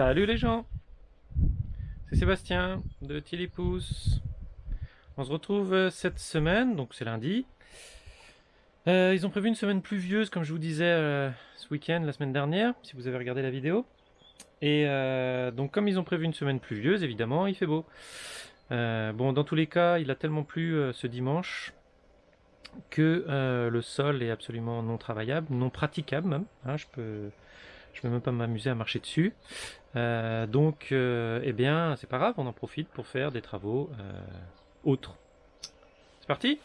Salut les gens C'est Sébastien de Tilipousse. On se retrouve euh, cette semaine, donc c'est lundi. Euh, ils ont prévu une semaine pluvieuse, comme je vous disais euh, ce week-end, la semaine dernière, si vous avez regardé la vidéo. Et donc comme ils ont prévu une semaine pluvieuse, évidemment, il fait beau. bon, dans tous les cas, il a tellement plu ce dimanche que le sol est absolument non travaillable, non praticable même. Hein, je peux je vais même pas m'amuser à marcher dessus. Euh, donc, euh, eh bien, c'est pas grave, on en profite pour faire des travaux euh, autres. C'est parti?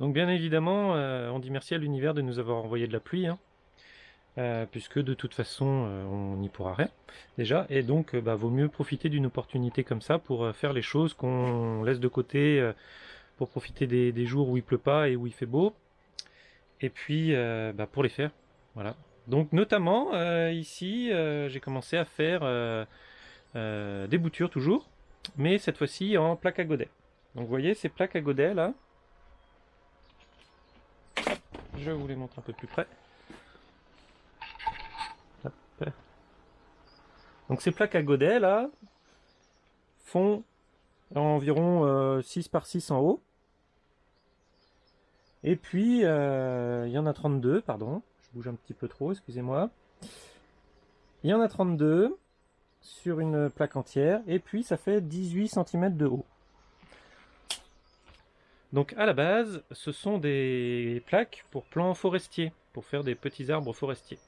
Donc bien évidemment, euh, on dit merci à l'univers de nous avoir envoyé de la pluie, hein. euh, puisque de toute façon, euh, on n'y pourra rien, déjà, et donc, bah, vaut mieux profiter d'une opportunité comme ça pour faire les choses qu'on laisse de côté, pour profiter des, jours où il pleut pas et où il fait beau, et puis, bah, pour les faire, voilà. Donc notamment, ici, j'ai commencé à faire des boutures toujours, mais cette fois-ci en plaque à godet. Donc vous voyez ces plaques à godet là, je vous les montre un peu plus près. Donc ces plaques à godet là font environ 6 euh, par 6 en haut. Et puis euh, il y en a 32, pardon, je bouge un petit peu trop, excusez-moi. Il y en a 32 sur une plaque entière et puis ça fait 18 cm de haut. Donc à la base, ce sont des plaques pour plants forestiers, pour faire des petits arbres forestiers.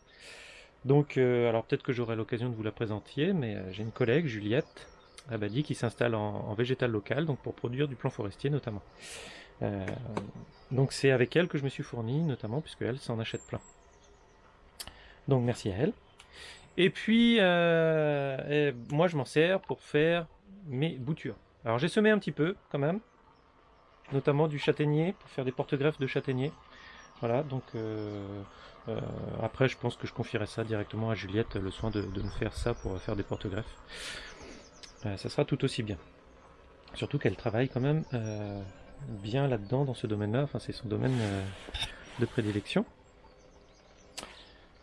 Donc, euh, alors peut-être que j'aurai l'occasion de vous la présenter, mais euh, j'ai une collègue, Juliette Abadi, qui s'installe en, végétal local, donc pour produire du plan forestier notamment. Euh, donc c'est avec elle que je me suis fourni, notamment puisque elle s'en achète plein. Donc merci à elle. Et puis, moi je m'en sers pour faire mes boutures. Alors j'ai semé un petit peu quand même, notamment du châtaignier, pour faire des porte-greffes de châtaignier. Voilà, donc euh, euh, après je pense que je confierai ça directement à Juliette, le soin de, me faire ça pour faire des porte-greffes. Euh, ça sera tout aussi bien. Surtout qu'elle travaille quand même bien là-dedans, dans ce domaine-là, enfin c'est son domaine de prédilection.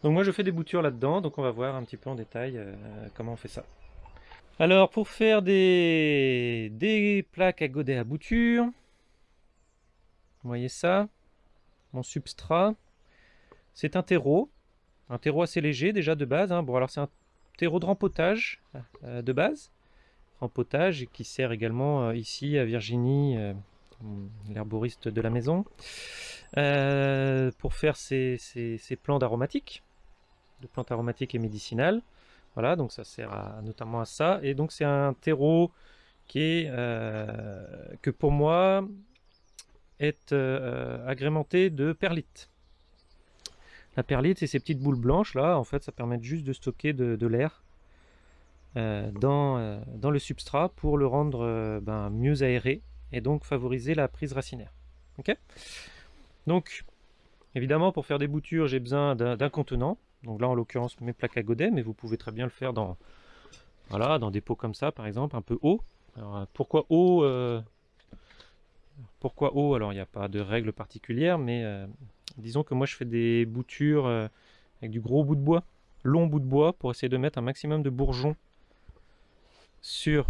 Donc moi je fais des boutures là-dedans, donc on va voir un petit peu en détail comment on fait ça. Alors pour faire des, plaques à godet à bouture, vous voyez ça? Mon substrat. C'est un terreau. Un terreau assez léger déjà de base. Hein. Bon alors c'est un terreau de rempotage euh, de base. Rempotage qui sert également euh, ici à Virginie, euh, l'herboriste de la maison, pour faire ces, plantes aromatiques, de plantes aromatiques et médicinales. Voilà, donc ça sert notamment à ça. Et donc c'est un terreau qui est, que pour moi, est euh, agrémenté de perlite. La perlite, c'est ces petites boules blanches là, en fait, ça permet juste de stocker de, l'air euh, dans, euh, dans, le substrat pour le rendre ben, mieux aéré et donc favoriser la prise racinaire. Donc, évidemment, pour faire des boutures, j'ai besoin d'un contenant. Donc là, en l'occurrence, mes plaques à godet, mais vous pouvez très bien le faire dans, voilà, dans des pots comme ça, par exemple, un peu haut. Alors, pourquoi haut pourquoi haut Alors il n'y a pas de règle particulière, mais euh, disons que moi je fais des boutures euh, avec du gros bout de bois, long bout de bois, pour essayer de mettre un maximum de bourgeons sur,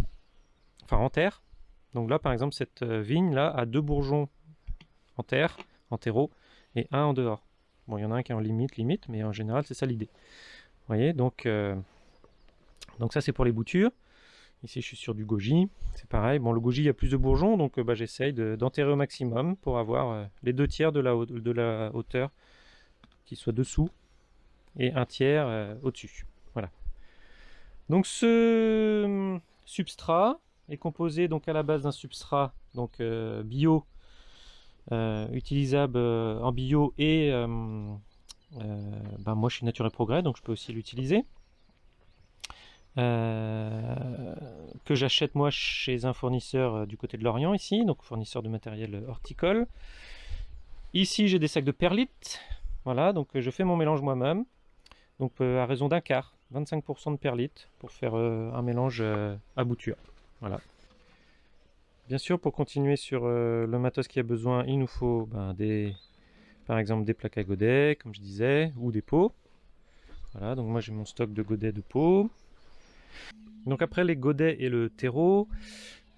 enfin en terre. Donc là par exemple cette euh, vigne là a deux bourgeons en terre, en terreau, et un en dehors. Bon il y en a un qui est en limite, limite, mais en général c'est ça l'idée. Vous voyez, donc, donc ça c'est pour les boutures. Ici, je suis sur du goji. C'est pareil. Bon, le goji, il y a plus de bourgeons, donc euh, bah, j'essaye d'enterrer au maximum pour avoir euh, les deux tiers de la, hauteur qui soit dessous et un tiers euh, au-dessus. Voilà. Donc ce hum, substrat est composé donc à la base d'un substrat donc bio, utilisable en bio et ben, moi je suis Nature et Progrès donc je peux aussi l'utiliser. Euh, que j'achète moi chez un fournisseur euh, du côté de l'Orient ici, donc fournisseur de matériel horticole. Ici j'ai des sacs de perlite, Voilà, donc je fais mon mélange moi-même. Donc à raison d'un quart, 25% de perlite pour faire un mélange à bouture. Voilà. Bien sûr, pour continuer sur le matos qui a besoin, il nous faut ben, des, par exemple des plaques à godets, comme je disais, ou des pots. Voilà, donc moi j'ai mon stock de godets de pots. Donc après les godets et le terreau,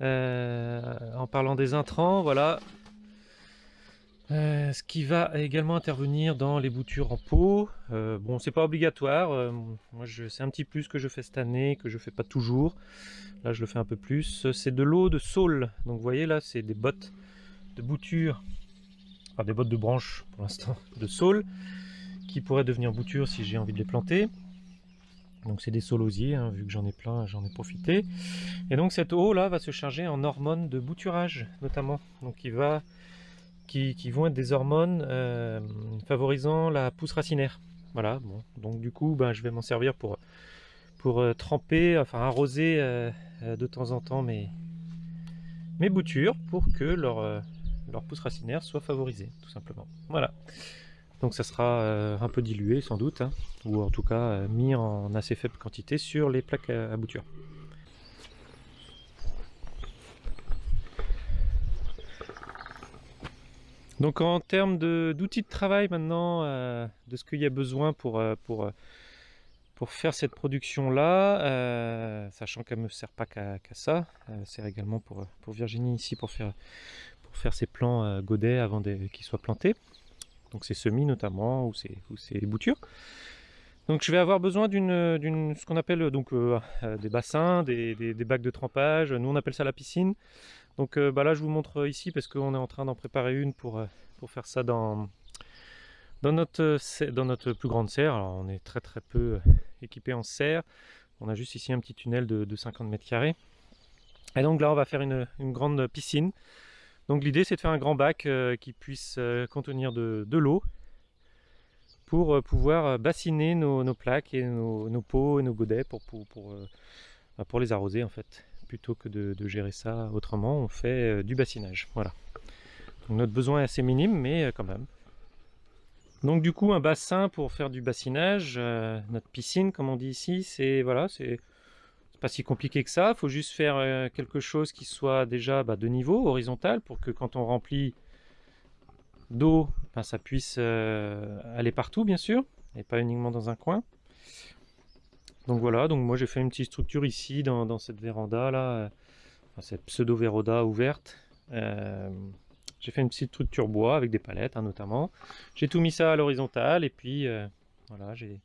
euh, en parlant des intrants, voilà. Euh, ce qui va également intervenir dans les boutures en pot. Euh, bon, c'est pas obligatoire. moi, c'est un petit plus que je fais cette année, que je fais pas toujours. Là, je le fais un peu plus. C'est de l'eau de saule. Donc, vous voyez là, c'est des bottes de bouture des bottes de branches pour l'instant, de saule, qui pourraient devenir boutures si j'ai envie de les planter. Donc c'est des saulosiers, hein, vu que j'en ai plein, j'en ai profité. Et donc cette eau là va se charger en hormones de bouturage notamment. Donc qui, va, qui, vont être des hormones euh, favorisant la pousse racinaire. Voilà, bon. donc du coup ben, je vais m'en servir pour, pour euh, tremper, enfin arroser euh, de temps en temps mes, mes boutures pour que leur, leur pousse racinaire soit favorisée, tout simplement. Voilà. Donc ça sera euh, un peu dilué sans doute, hein, ou en tout cas euh, mis en assez faible quantité sur les plaques à, bouture. Donc en termes d'outils de, travail maintenant, euh, de ce qu'il y a besoin pour, pour, pour faire cette production là, sachant qu'elle ne me sert pas qu'à ça, elle sert également pour, pour Virginie ici pour faire faire ces plants godets avant qu'ils soient plantés. Donc ces semis notamment, ou ces, ou boutures. Donc je vais avoir besoin d'une ce qu'on appelle donc euh, euh, des bassins, des, bacs de trempage. Nous on appelle ça la piscine. Donc bah là je vous montre ici parce qu'on est en train d'en préparer une pour, pour faire ça dans, dans, notre, dans notre plus grande serre. Alors on est très très peu équipé en serre. On a juste ici un petit tunnel de, de 50 mètres carrés. Et donc là on va faire une grande piscine donc l'idée c'est de faire un grand bac euh, qui puisse euh, contenir de, l'eau pour euh, pouvoir bassiner nos, plaques et nos, pots et nos godets pour, pour, bah, pour, les arroser en fait. Plutôt que de, gérer ça autrement, on fait du bassinage. Voilà. notre besoin est assez minime, mais quand même. Donc du coup un bassin pour faire du bassinage, notre piscine comme on dit ici, c'est voilà, c'est pas si compliqué que ça, il faut juste faire euh, quelque chose qui soit déjà bah, de niveau, horizontal, pour que quand on remplit d'eau, ben, ça puisse euh, aller partout bien sûr, et pas uniquement dans un coin. Donc voilà, donc moi j'ai fait une petite structure ici dans, cette véranda là, euh, cette pseudo véranda ouverte. j'ai fait une petite structure bois avec des palettes hein, notamment. J'ai tout mis ça à l'horizontale et puis voilà, j'ai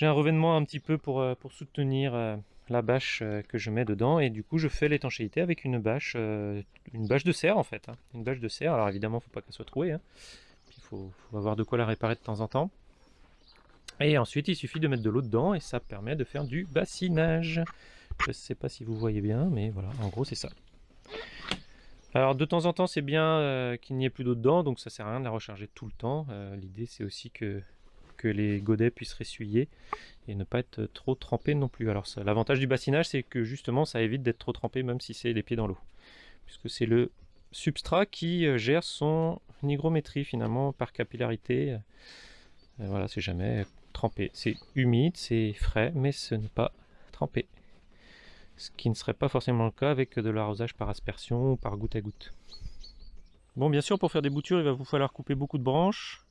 j'ai un revêtement un petit peu pour, euh, soutenir euh, la bâche euh, que je mets dedans. Et du coup je fais l'étanchéité avec une bâche une bâche de serre en fait hein. une bâche de serre. Alors évidemment faut pas qu'elle soit trouée hein. il faut, avoir de quoi la réparer de temps en temps. Et ensuite il suffit de mettre de l'eau dedans et ça permet de faire du bassinage. Je sais pas si vous voyez bien mais voilà. En gros c'est ça. Alors de temps en temps c'est bien qu'il n'y ait plus d'eau dedans donc ça sert à rien de la recharger tout le temps. L'idée c'est aussi que les godets puissent ressuyer et ne pas être trop trempés non plus. Alors l'avantage du bassinage c'est que justement ça évite d'être trop trempé même si c'est les pieds dans l'eau. Puisque c'est le substrat qui euh, gère son hygrométrie finalement par capillarité. Euh, voilà, c'est jamais trempé. C'est humide, c'est frais, mais ce n'est pas trempé. Ce qui ne serait pas forcément le cas avec de l'arrosage par aspersion ou par goutte à goutte. Bon, bien sûr, pour faire des boutures, il va vous falloir couper beaucoup de branches.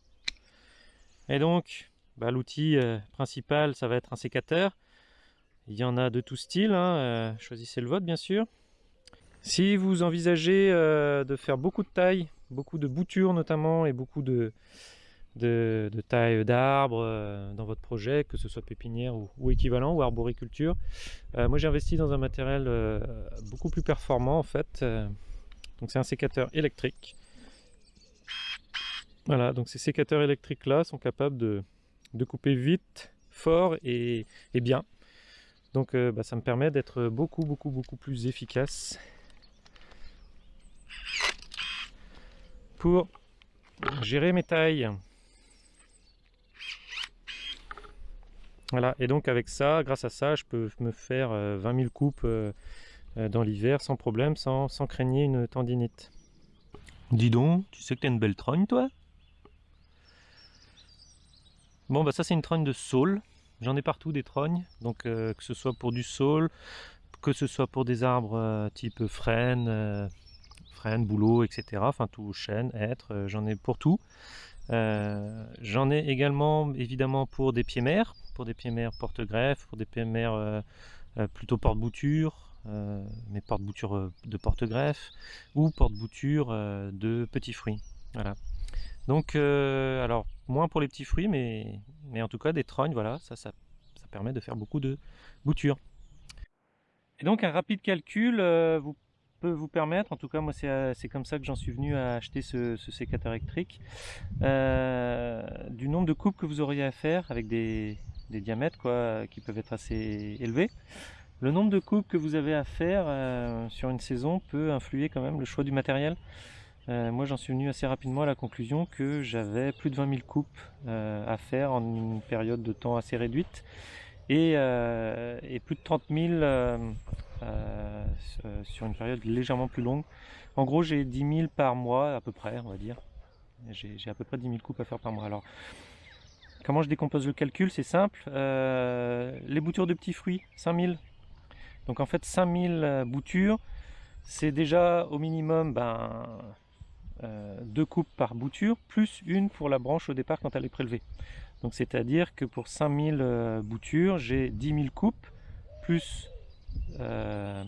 Et donc, bah, l'outil euh, principal, ça va être un sécateur. Il y en a de tout style, hein, euh, choisissez le vôtre bien sûr. Si vous envisagez euh, de faire beaucoup de taille, beaucoup de boutures notamment, et beaucoup de, de, taille d'arbres dans votre projet, que ce soit pépinière ou, équivalent, ou arboriculture, moi j'ai investi dans un matériel beaucoup plus performant en fait. donc c'est un sécateur électrique voilà, donc ces sécateurs électriques là sont capables de, couper vite, fort et, bien. Donc euh, bah, ça me permet d'être beaucoup beaucoup beaucoup plus efficace pour gérer mes tailles. Voilà, et donc avec ça, grâce à ça, je peux me faire 20 euh, 000 coupes euh, dans l'hiver sans problème, sans, sans craigner une tendinite. Dis donc, tu sais que t'as une belle trogne toi? Bon bah ça c'est une trogne de saule. J'en ai partout des trognes, donc euh, que ce soit pour du saule, que ce soit pour des arbres euh, type frêne, euh, frêne, bouleau, etc. Enfin tout chêne, hêtre, j'en ai pour tout. j'en ai également évidemment pour des pieds mères, pour des pieds mères porte-greffe, pour des pieds mères plutôt porte-bouture, mais porte-bouture de porte-greffe ou porte-bouture de petits fruits. Voilà. Donc, euh, alors, moins pour les petits fruits, mais, mais en tout cas, des trognes, voilà, ça, ça, ça permet de faire beaucoup de boutures. Et donc, un rapide calcul euh, vous, peut vous permettre, en tout cas, moi, c'est euh, comme ça que j'en suis venu à acheter ce, sécateur électrique, du nombre de coupes que vous auriez à faire avec des, des diamètres quoi, qui peuvent être assez élevés. Le nombre de coupes que vous avez à faire sur une saison peut influer quand même le choix du matériel. Euh, moi j'en suis venu assez rapidement à la conclusion que j'avais plus de 20 000 coupes euh, à faire en une période de temps assez réduite et, euh, plus de 30 000 sur une période légèrement plus longue. En gros j'ai 10 000 par mois à peu près on va dire. J'ai à peu près 10 000 coupes à faire par mois. Alors comment je décompose le calcul? C'est simple. les boutures de petits fruits, 5 000. Donc en fait 5 000 boutures c'est déjà au minimum ben, deux coupes par bouture, plus une pour la branche au départ quand elle est prélevée. Donc c'est-à-dire que pour 5000 euh, boutures, j'ai 10 000 coupes, plus, euh,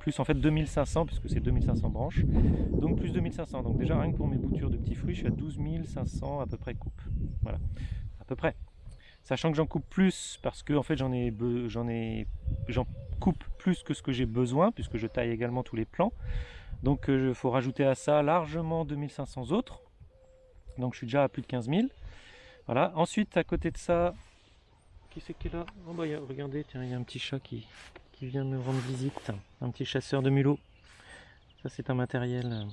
plus en fait 2500, puisque c'est 2500 branches, donc plus 2500. Donc déjà rien que pour mes boutures de petits fruits, je suis à 12 500 à peu près coupes. Voilà, à peu près. Sachant que j'en coupe plus parce que en fait j'en ai j'en coupe plus que ce que j'ai besoin puisque je taille également tous les plants. Donc il euh, faut rajouter à ça largement 2500 autres. Donc je suis déjà à plus de 15 000. Voilà. Ensuite, à côté de ça, qui c'est qui est là? Oh bah, Regardez, tiens, il y a un petit chat qui, qui vient me rendre visite. Un petit chasseur de mulots. Ça, c'est un matériel euh,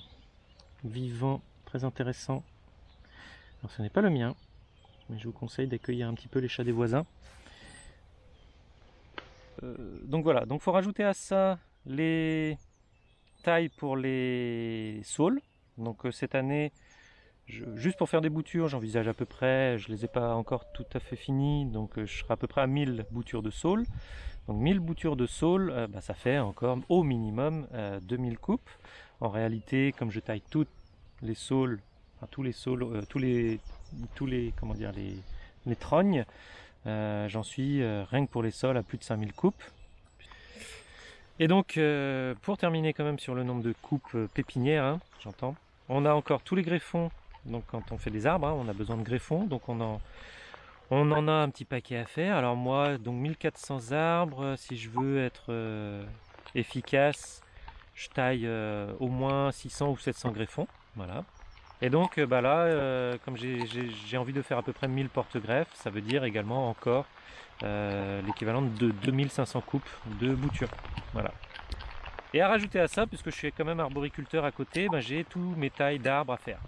vivant, très intéressant. Alors, ce n'est pas le mien, mais je vous conseille d'accueillir un petit peu les chats des voisins. Euh, donc voilà, donc faut rajouter à ça les taille pour les saules. Donc euh, cette année, juste pour faire des boutures, j'envisage à peu près, je les ai pas encore tout à fait finis, donc euh, je serai à peu près à 1000 boutures de saules. Donc 1000 boutures de saules, euh, bah, ça fait encore au minimum 2000 coupes. En réalité, comme je taille toutes les saules, tous les saules, tous les, tous comment dire, les, les trognes, j'en suis rien que pour les sols à plus de 5000 coupes. Et donc, euh, pour terminer quand même sur le nombre de coupes euh, pépinières, hein, j'entends, on a encore tous les greffons. Donc quand on fait des arbres, hein, on a besoin de greffons. Donc on en, on en a un petit paquet à faire. Alors moi, donc 1400 arbres, si je veux être euh, efficace, je taille au moins 600 ou 700 greffons. Voilà. Et donc bah là, comme j'ai envie de faire à peu près 1000 porte-greffes, ça veut dire également encore l'équivalent de 2500 coupes de bouture. Voilà. Et à rajouter à ça, puisque je suis quand même arboriculteur à côté, ben, j'ai tous mes tailles d'arbres à faire.